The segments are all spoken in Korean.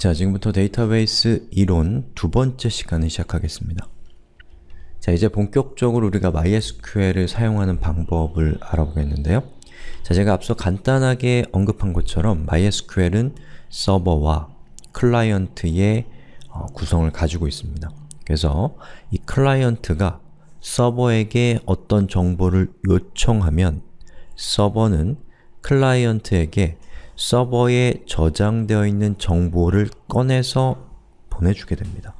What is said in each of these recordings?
자, 지금부터 데이터베이스 이론 두 번째 시간을 시작하겠습니다. 자, 이제 본격적으로 우리가 MySQL을 사용하는 방법을 알아보겠는데요. 자, 제가 앞서 간단하게 언급한 것처럼 MySQL은 서버와 클라이언트의 어, 구성을 가지고 있습니다. 그래서 이 클라이언트가 서버에게 어떤 정보를 요청하면 서버는 클라이언트에게 서버에 저장되어 있는 정보를 꺼내서 보내주게 됩니다.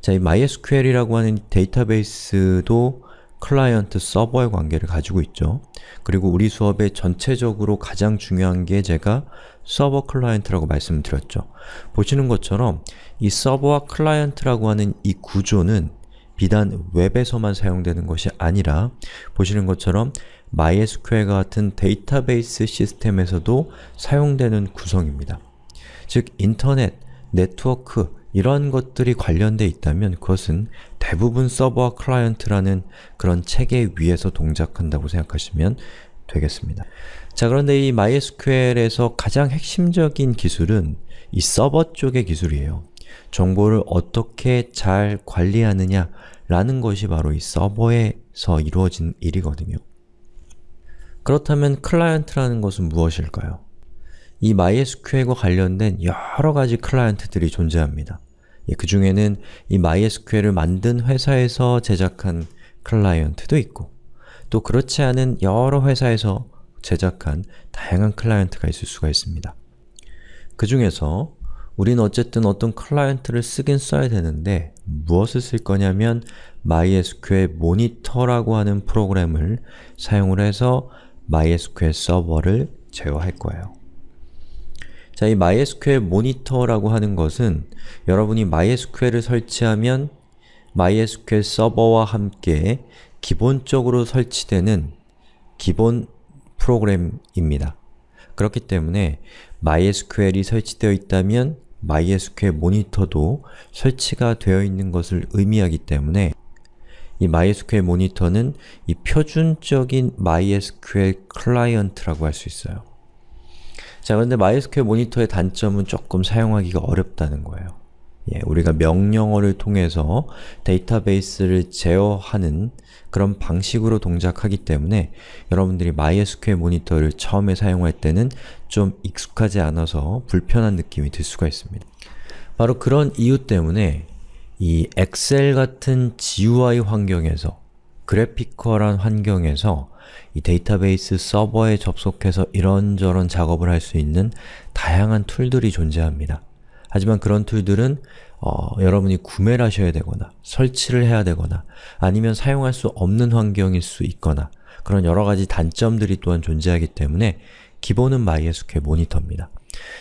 자, 이 MySQL이라고 하는 데이터베이스도 클라이언트 서버의 관계를 가지고 있죠. 그리고 우리 수업에 전체적으로 가장 중요한 게 제가 서버 클라이언트라고 말씀을 드렸죠. 보시는 것처럼 이 서버와 클라이언트라고 하는 이 구조는 비단 웹에서만 사용되는 것이 아니라 보시는 것처럼 MySQL과 같은 데이터베이스 시스템에서도 사용되는 구성입니다. 즉, 인터넷, 네트워크, 이런 것들이 관련되어 있다면 그것은 대부분 서버와 클라이언트라는 그런 체계 위에서 동작한다고 생각하시면 되겠습니다. 자 그런데 이 MySQL에서 가장 핵심적인 기술은 이 서버 쪽의 기술이에요. 정보를 어떻게 잘 관리하느냐 라는 것이 바로 이 서버에서 이루어진 일이거든요. 그렇다면 클라이언트라는 것은 무엇일까요? 이 MySQL과 관련된 여러 가지 클라이언트들이 존재합니다. 예, 그 중에는 이 MySQL을 만든 회사에서 제작한 클라이언트도 있고 또 그렇지 않은 여러 회사에서 제작한 다양한 클라이언트가 있을 수가 있습니다. 그 중에서 우리는 어쨌든 어떤 클라이언트를 쓰긴 써야 되는데 무엇을 쓸 거냐면 MySQL 모니터라고 하는 프로그램을 사용을 해서 MySQL 서버를 제어할 거예요. 자, 이 MySQL 모니터라고 하는 것은 여러분이 MySQL을 설치하면 MySQL 서버와 함께 기본적으로 설치되는 기본 프로그램입니다. 그렇기 때문에 MySQL이 설치되어 있다면 MySQL 모니터도 설치가 되어 있는 것을 의미하기 때문에 이 MySQL 모니터는 이 표준적인 MySQL 클라이언트라고 할 수 있어요. 자, 그런데 MySQL 모니터의 단점은 조금 사용하기가 어렵다는 거예요. 예, 우리가 명령어를 통해서 데이터베이스를 제어하는 그런 방식으로 동작하기 때문에 여러분들이 MySQL 모니터를 처음에 사용할 때는 좀 익숙하지 않아서 불편한 느낌이 들 수가 있습니다. 바로 그런 이유 때문에 이 엑셀 같은 GUI 환경에서 graphical한 환경에서 이 데이터베이스 서버에 접속해서 이런저런 작업을 할 수 있는 다양한 툴들이 존재합니다. 하지만 그런 툴들은 어, 여러분이 구매를 하셔야 되거나 설치를 해야 되거나 아니면 사용할 수 없는 환경일 수 있거나 그런 여러가지 단점들이 또한 존재하기 때문에 기본은 MySQL 모니터입니다.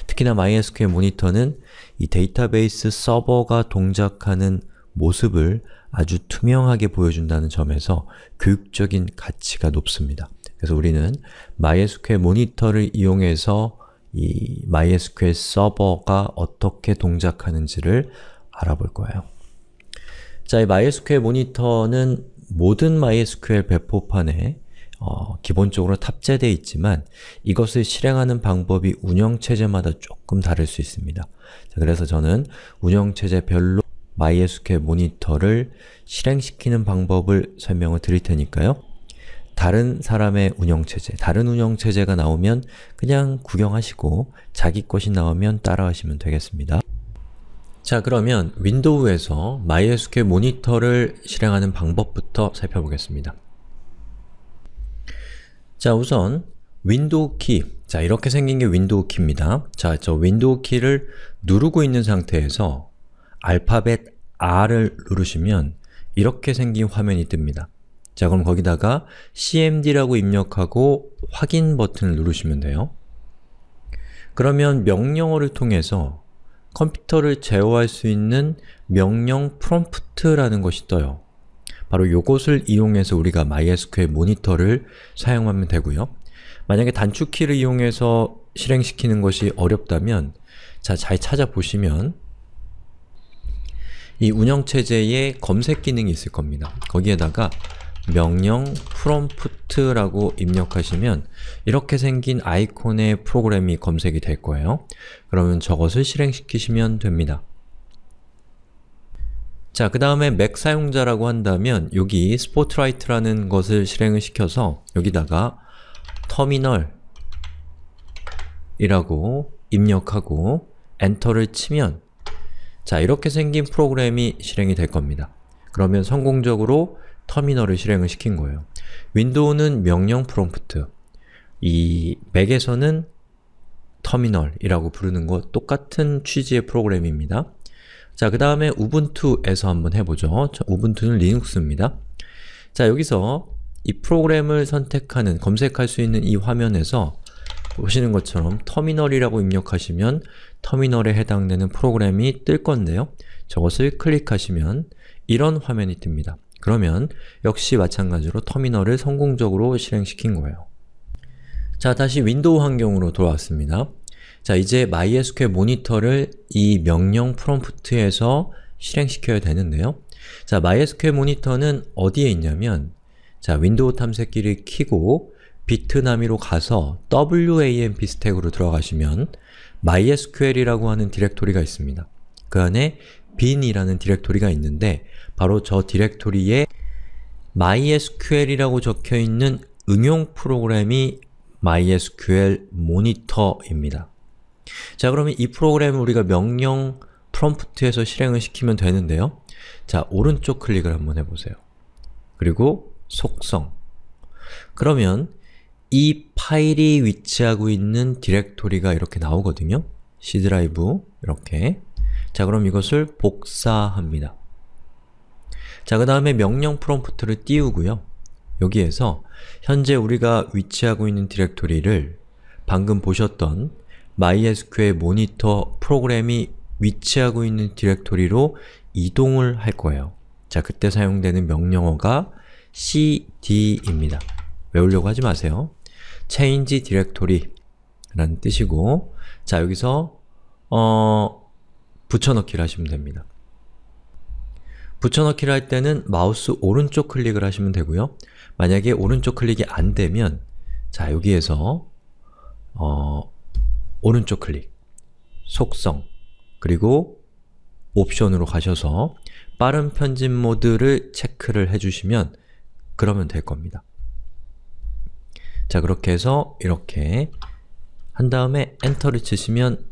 특히나 MySQL 모니터는 이 데이터베이스 서버가 동작하는 모습을 아주 투명하게 보여준다는 점에서 교육적인 가치가 높습니다. 그래서 우리는 MySQL 모니터를 이용해서 이 MySQL 서버가 어떻게 동작하는지를 알아볼 거예요. 자, 이 MySQL 모니터는 모든 MySQL 배포판에 어, 기본적으로 탑재되어 있지만 이것을 실행하는 방법이 운영체제마다 조금 다를 수 있습니다. 자, 그래서 저는 운영체제별로 MySQL 모니터를 실행시키는 방법을 설명을 드릴 테니까요. 다른 사람의 운영체제, 다른 운영체제가 나오면 그냥 구경하시고 자기 것이 나오면 따라하시면 되겠습니다. 자 그러면 윈도우에서 MySQL 모니터를 실행하는 방법부터 살펴보겠습니다. 자 우선 윈도우 키, 자 이렇게 생긴 게 윈도우 키입니다. 자, 저 윈도우 키를 누르고 있는 상태에서 알파벳 R을 누르시면 이렇게 생긴 화면이 뜹니다. 자 그럼 거기다가 cmd라고 입력하고 확인 버튼을 누르시면 돼요. 그러면 명령어를 통해서 컴퓨터를 제어할 수 있는 명령 프롬프트라는 것이 떠요. 바로 이것을 이용해서 우리가 MySQL 모니터를 사용하면 되고요. 만약에 단축키를 이용해서 실행시키는 것이 어렵다면 자, 잘 찾아보시면 이 운영체제에 검색 기능이 있을 겁니다. 거기에다가 명령 prompt라고 입력하시면 이렇게 생긴 아이콘의 프로그램이 검색이 될 거예요. 그러면 저것을 실행시키시면 됩니다. 자, 그 다음에 맥 사용자라고 한다면 여기 스포트라이트라는 것을 실행을 시켜서 여기다가 터미널 이라고 입력하고 엔터를 치면 자, 이렇게 생긴 프로그램이 실행이 될 겁니다. 그러면 성공적으로 터미널을 실행을 시킨 거예요. 윈도우는 명령 프롬프트, 이 맥에서는 터미널이라고 부르는 것 똑같은 취지의 프로그램입니다. 자, 그 다음에 우분투에서 한번 해보죠. 우분투는 리눅스입니다. 자, 여기서 이 프로그램을 선택하는, 검색할 수 있는 이 화면에서 보시는 것처럼 터미널이라고 입력하시면 터미널에 해당되는 프로그램이 뜰 건데요. 저것을 클릭하시면 이런 화면이 뜹니다. 그러면 역시 마찬가지로 터미널을 성공적으로 실행시킨 거예요. 자, 다시 윈도우 환경으로 돌아왔습니다. 자, 이제 MySQL 모니터를 이 명령 프롬프트에서 실행시켜야 되는데요. 자, MySQL 모니터는 어디에 있냐면 자, 윈도우 탐색기를 키고 Bitnami로 가서 WAMP stack으로 들어가시면 MySQL이라고 하는 디렉토리가 있습니다. 그 안에 bin이라는 디렉토리가 있는데 바로 저 디렉토리에 MySQL이라고 적혀있는 응용 프로그램이 MySQL 모니터입니다. 자 그러면 이 프로그램을 우리가 명령 프롬프트에서 실행을 시키면 되는데요. 자 오른쪽 클릭을 한번 해보세요. 그리고 속성 그러면 이 파일이 위치하고 있는 디렉토리가 이렇게 나오거든요. C 드라이브 이렇게 자 그럼 이것을 복사합니다. 자, 그 다음에 명령 프롬프트를 띄우고요. 여기에서 현재 우리가 위치하고 있는 디렉토리를 방금 보셨던 MySQL 모니터 프로그램이 위치하고 있는 디렉토리로 이동을 할 거예요. 자, 그때 사용되는 명령어가 cd입니다. 외우려고 하지 마세요. change directory 라는 뜻이고 자, 여기서 어, 붙여넣기를 하시면 됩니다. 붙여넣기를 할 때는 마우스 오른쪽 클릭을 하시면 되고요. 만약에 오른쪽 클릭이 안 되면 자 여기에서 어, 오른쪽 클릭, 속성, 그리고 옵션으로 가셔서 빠른 편집 모드를 체크를 해주시면 그러면 될 겁니다. 자 그렇게 해서 이렇게 한 다음에 엔터를 치시면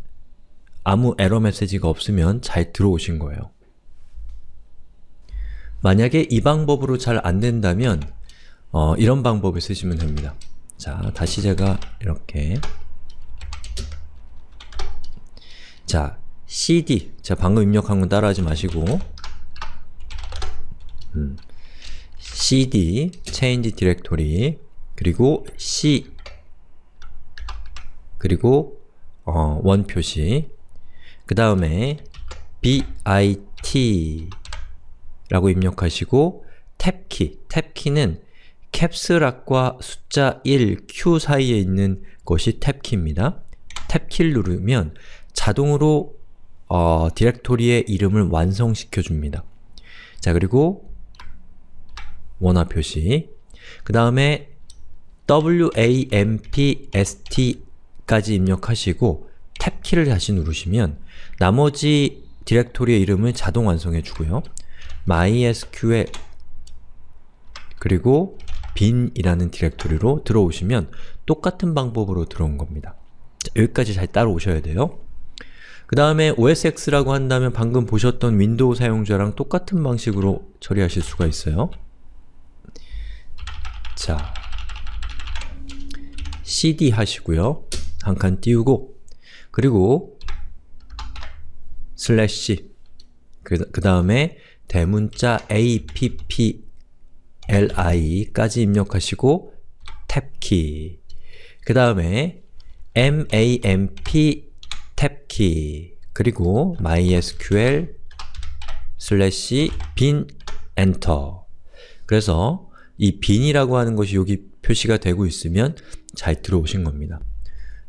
아무 에러 메시지가 없으면 잘 들어오신 거예요. 만약에 이 방법으로 잘 안된다면 어, 이런 방법을 쓰시면 됩니다. 자, 다시 제가 이렇게 자, cd 제가 방금 입력한 건 따라하지 마시고. 음, cd change directory 그리고 c 그리고 어, 원 표시. 그 다음에 bit 라고 입력하시고 탭키, 탭키는 캡스락과 숫자 1, Q 사이에 있는 것이 탭키입니다. 탭키를 누르면 자동으로 어, 디렉토리의 이름을 완성시켜 줍니다. 자 그리고 원화 표시 그 다음에 wampst까지 입력하시고 탭키를 다시 누르시면 나머지 디렉토리의 이름을 자동 완성해 주고요. MySQL 그리고 bin이라는 디렉토리로 들어오시면 똑같은 방법으로 들어온 겁니다. 자, 여기까지 잘 따라오셔야 돼요. 그 다음에 OSX라고 한다면 방금 보셨던 윈도우 사용자랑 똑같은 방식으로 처리하실 수가 있어요. 자, cd 하시고요. 한 칸 띄우고 그리고 슬래시 그, 그 다음에 대문자 appli까지 입력하시고 탭키 그 다음에 mamp 탭키 그리고 mysql 슬래시 bin 엔터 그래서 이 bin이라고 하는 것이 여기 표시가 되고 있으면 잘 들어오신 겁니다.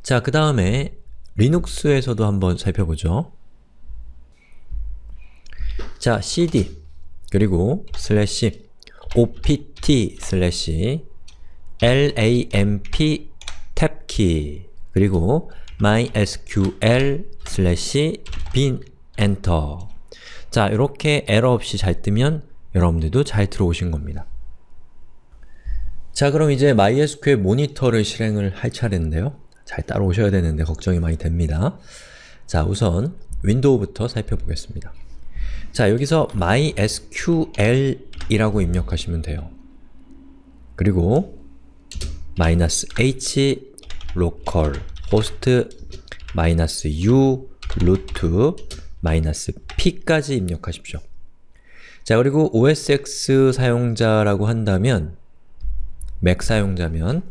자, 그 다음에 리눅스에서도 한번 살펴보죠. 자, cd 그리고 슬래시 opt 슬래시 lamp 탭키 그리고 mysql 슬래시 bin enter 자, 이렇게 에러 없이 잘 뜨면 여러분들도 잘 들어오신 겁니다. 자, 그럼 이제 MySQL 모니터를 실행을 할 차례인데요. 잘 따라오셔야 되는데 걱정이 많이 됩니다. 자, 우선 윈도우부터 살펴보겠습니다. 자, 여기서 mysql이라고 입력하시면 돼요. 그리고 -h local host -u root -p까지 입력하십시오. 자, 그리고 OSX 사용자라고 한다면 맥 사용자면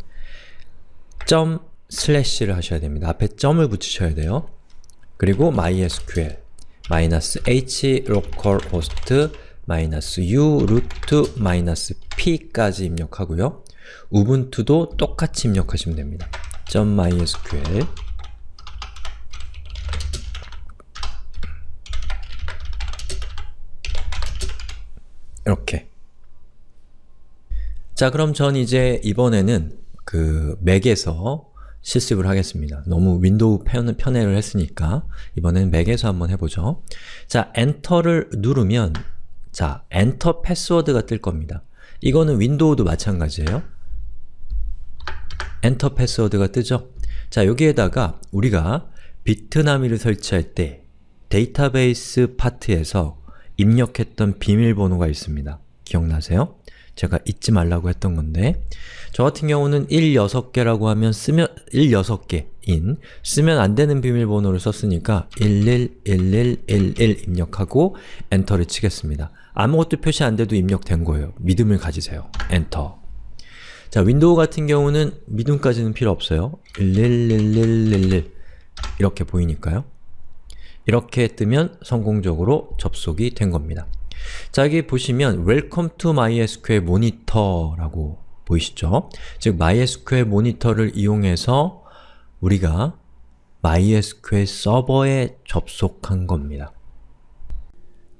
점 슬래시를 하셔야 됩니다. 앞에 점을 붙이셔야 돼요. 그리고 mysql -h localhost -u root -p까지 입력하고요. 우분투도 똑같이 입력하시면 됩니다. .mysql 이렇게 자 그럼 전 이제 이번에는 그 맥에서 실습을 하겠습니다. 너무 윈도우 편, 편애를 했으니까 이번엔 맥에서 한번 해보죠. 자, 엔터를 누르면 자, Enter password가 뜰 겁니다. 이거는 윈도우도 마찬가지예요. Enter password가 뜨죠? 자, 여기에다가 우리가 Bitnami를 설치할 때 데이터베이스 파트에서 입력했던 비밀번호가 있습니다. 기억나세요? 제가 잊지 말라고 했던 건데 저 같은 경우는 1, 6개라고 하면 쓰면 1, 6개인 쓰면 안 되는 비밀번호를 썼으니까 11, 11, 11 입력하고 엔터를 치겠습니다. 아무것도 표시 안 돼도 입력된 거예요. 믿음을 가지세요. 엔터 자, 윈도우 같은 경우는 믿음까지는 필요 없어요. 111111 이렇게 보이니까요. 이렇게 뜨면 성공적으로 접속이 된 겁니다. 자, 여기 보시면 Welcome to MySQL Monitor라고 보이시죠? 즉, MySQL 모니터를 이용해서 우리가 MySQL 서버에 접속한 겁니다.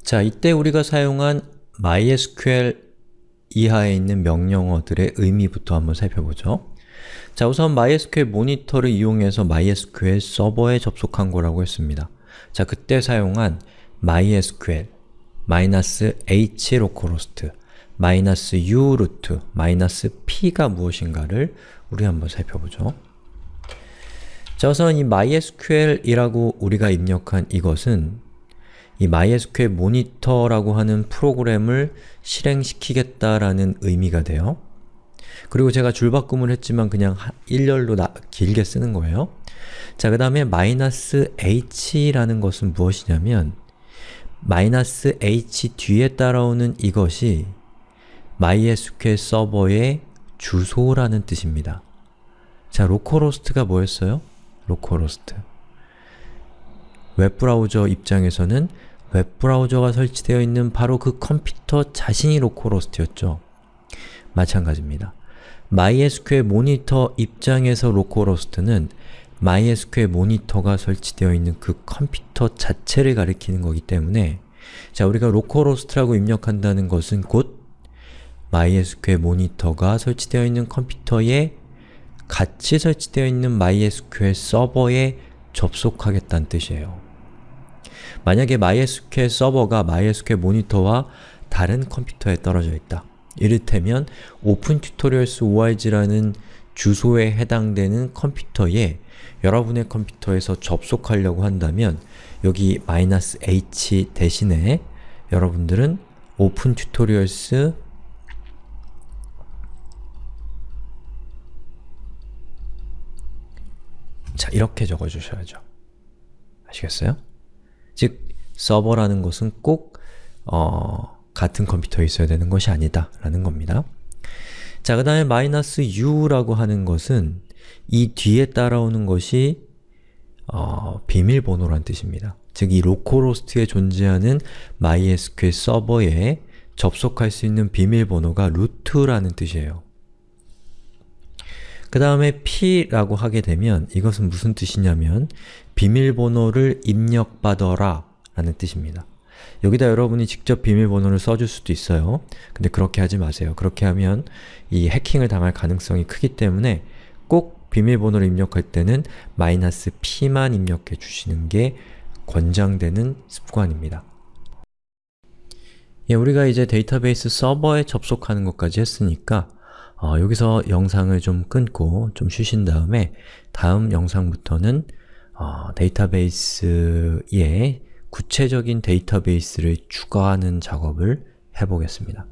자, 이때 우리가 사용한 MySQL 이하에 있는 명령어들의 의미부터 한번 살펴보죠. 자, 우선 MySQL 모니터를 이용해서 MySQL 서버에 접속한 거라고 했습니다. 자, 그때 사용한 MySQL -h localhost -u root -p가 무엇인가를 우리 한번 살펴보죠. 자, 우선 이 MySQL이라고 우리가 입력한 이것은 이 MySQL 모니터라고 하는 프로그램을 실행시키겠다라는 의미가 돼요. 그리고 제가 줄바꿈을 했지만 그냥 일렬로 나, 길게 쓰는 거예요. 자, 그 다음에 "-h라는 것은 무엇이냐면 "-h 뒤에 따라오는 이것이 MySQL 서버의 주소라는 뜻입니다. 자, localhost가 뭐였어요? localhost. 웹브라우저 입장에서는 웹브라우저가 설치되어 있는 바로 그 컴퓨터 자신이 localhost였죠. 마찬가지입니다. MySQL 모니터 입장에서 localhost는 MySQL 모니터가 설치되어 있는 그 컴퓨터 자체를 가리키는 거기 때문에 자, 우리가 localhost라고 입력한다는 것은 곧 MySQL 모니터가 설치되어 있는 컴퓨터에 같이 설치되어 있는 MySQL 서버에 접속하겠다는 뜻이에요. 만약에 MySQL 서버가 MySQL 모니터와 다른 컴퓨터에 떨어져 있다. 이를테면 opentutorials.org라는 주소에 해당되는 컴퓨터에 여러분의 컴퓨터에서 접속하려고 한다면 여기 "-h" 대신에 여러분들은 opentutorials 자, 이렇게 적어주셔야죠. 아시겠어요? 즉, 서버라는 것은 꼭 어, 같은 컴퓨터에 있어야 되는 것이 아니다 라는 겁니다. 자, 그 다음에 "-u라고 하는 것은 이 뒤에 따라오는 것이 어, 비밀번호란 뜻입니다. 즉, 이 localhost에 존재하는 MySQL 서버에 접속할 수 있는 비밀번호가 root라는 뜻이에요. 그 다음에 p라고 하게 되면 이것은 무슨 뜻이냐면 비밀번호를 입력받아라 라는 뜻입니다. 여기다 여러분이 직접 비밀번호를 써줄 수도 있어요. 근데 그렇게 하지 마세요. 그렇게 하면 이 해킹을 당할 가능성이 크기 때문에 꼭 비밀번호를 입력할 때는 마이너스 P만 입력해 주시는 게 권장되는 습관입니다. 예, 우리가 이제 데이터베이스 서버에 접속하는 것까지 했으니까 어, 여기서 영상을 좀 끊고 좀 쉬신 다음에 다음 영상부터는 어, 데이터베이스에 구체적인 데이터베이스를 추가하는 작업을 해보겠습니다.